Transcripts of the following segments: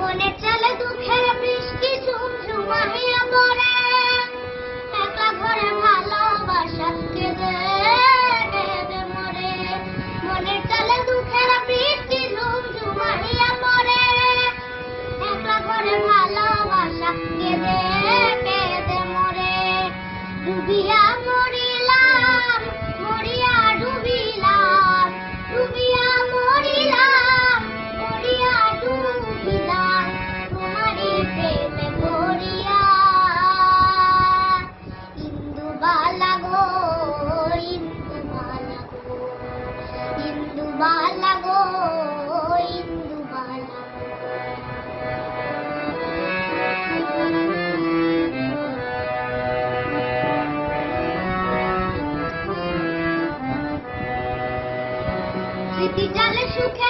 মনে চলে দুঃখের বৃষ্টি ঝুমঝুমাহে বালা গো ইন্দুবালা স্মৃতি জালে সুখে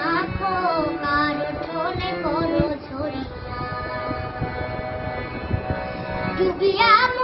We'll be Ljubljana